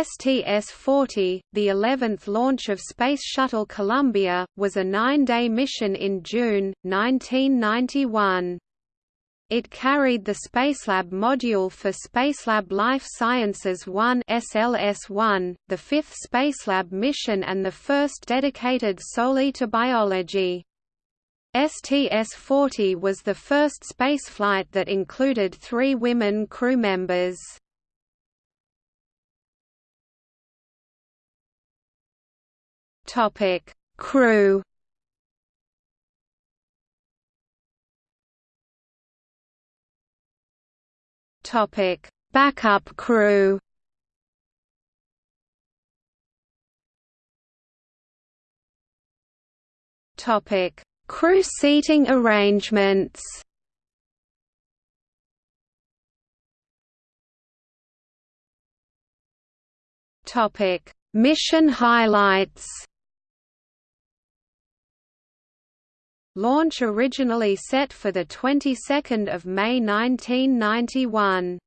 STS-40, the 11th launch of Space Shuttle Columbia, was a nine-day mission in June, 1991. It carried the Spacelab module for Spacelab Life Sciences 1 SLS-1, the fifth Spacelab mission and the first dedicated solely to biology. STS-40 was the first spaceflight that included three women crew members. Topic: Crew. Topic: Backup crew. Topic: Crew seating arrangements. Topic: Mission highlights. Launch originally set for the 22nd of May 1991.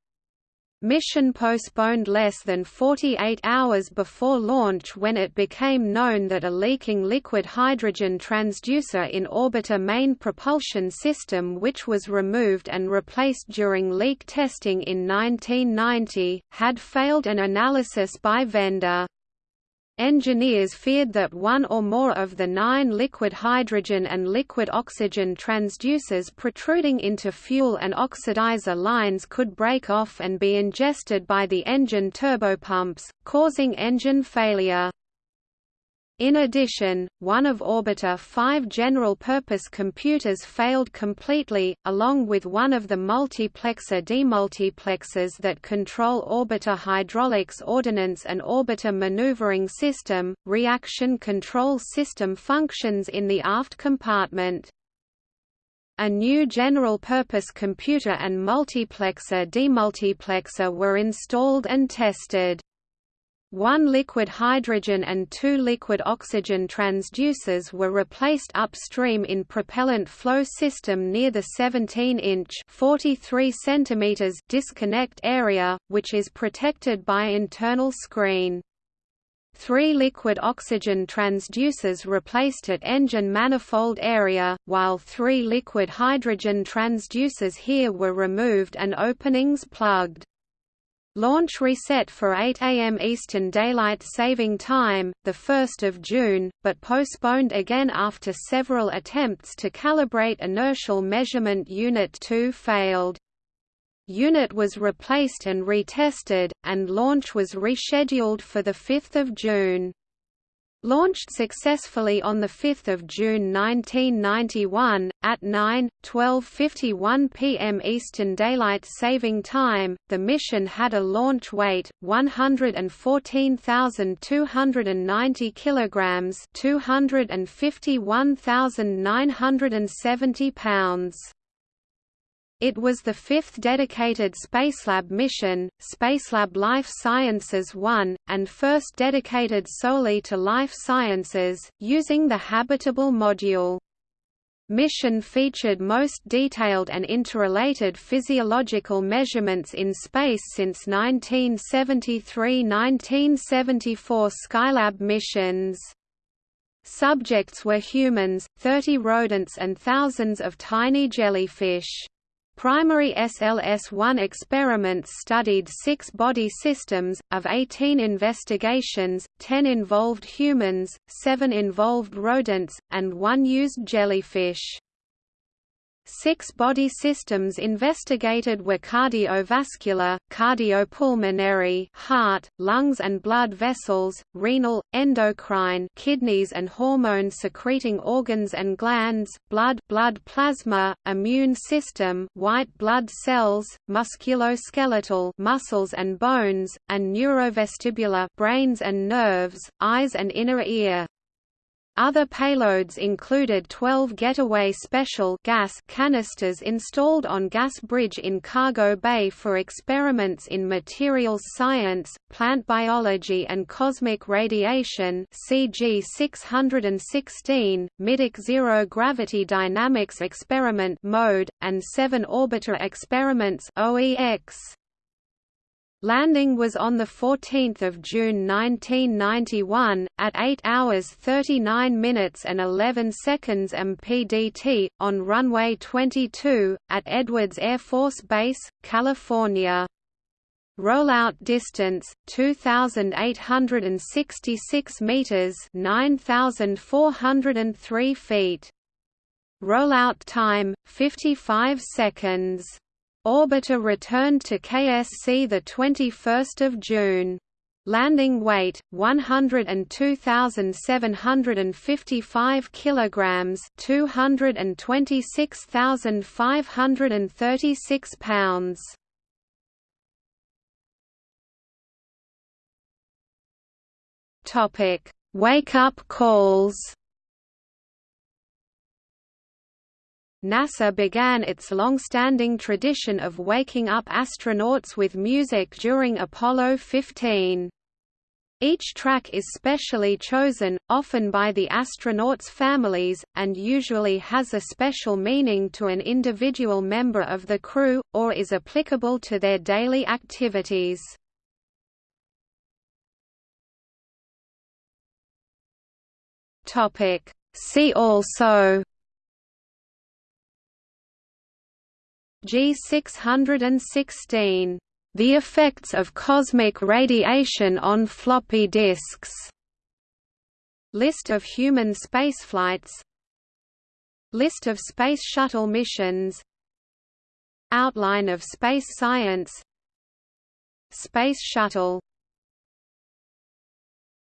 Mission postponed less than 48 hours before launch when it became known that a leaking liquid hydrogen transducer in orbiter main propulsion system which was removed and replaced during leak testing in 1990, had failed an analysis by vendor. Engineers feared that one or more of the nine liquid hydrogen and liquid oxygen transducers protruding into fuel and oxidizer lines could break off and be ingested by the engine turbopumps, causing engine failure. In addition, one of Orbiter 5 general-purpose computers failed completely, along with one of the multiplexer demultiplexers that control orbiter hydraulics ordnance and orbiter maneuvering system. Reaction control system functions in the aft compartment. A new general-purpose computer and multiplexer demultiplexer were installed and tested. One liquid hydrogen and two liquid oxygen transducers were replaced upstream in propellant flow system near the 17-inch (43 cm) disconnect area, which is protected by internal screen. Three liquid oxygen transducers replaced at engine manifold area, while three liquid hydrogen transducers here were removed and openings plugged. Launch reset for 8 am Eastern Daylight Saving Time, 1 June, but postponed again after several attempts to calibrate inertial measurement Unit 2 failed. Unit was replaced and retested, and launch was rescheduled for 5 June. Launched successfully on 5 June 1991, at 9:12:51 p.m. Eastern Daylight Saving Time, the mission had a launch weight 114,290 kilograms, 251,970 pounds. It was the fifth dedicated Spacelab mission, Spacelab Life Sciences 1, and first dedicated solely to life sciences, using the habitable module. Mission featured most detailed and interrelated physiological measurements in space since 1973–1974 Skylab missions. Subjects were humans, 30 rodents and thousands of tiny jellyfish. Primary SLS-1 experiments studied six body systems, of 18 investigations, 10 involved humans, 7 involved rodents, and 1 used jellyfish. Six body systems investigated were cardiovascular, cardiopulmonary heart, lungs and blood vessels, renal, endocrine kidneys and hormone-secreting organs and glands, blood blood plasma, immune system white blood cells, musculoskeletal muscles and bones, and neurovestibular brains and nerves, eyes and inner ear. Other payloads included 12 Getaway Special gas canisters installed on Gas Bridge in Cargo Bay for experiments in materials science, plant biology and cosmic radiation CG 616, Middeck Zero Gravity Dynamics Experiment mode, and seven Orbiter Experiments OEX. Landing was on 14 June 1991, at 8 hours 39 minutes and 11 seconds MPDT, on runway 22, at Edwards Air Force Base, California. Rollout distance 2866 meters 9403 feet Rollout time 55 seconds Orbiter returned to KSC the 21st of June. Landing weight 102,755 kilograms, 226,536 pounds. Topic: Wake up calls. NASA began its long-standing tradition of waking up astronauts with music during Apollo 15. Each track is specially chosen, often by the astronauts' families, and usually has a special meaning to an individual member of the crew, or is applicable to their daily activities. See also G616. The effects of cosmic radiation on floppy disks. List of human spaceflights List of Space Shuttle missions Outline of space science Space Shuttle